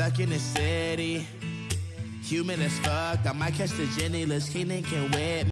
Stuck in the city. Humid as fuck. I might catch the Jenny. Let's Keenan can wet.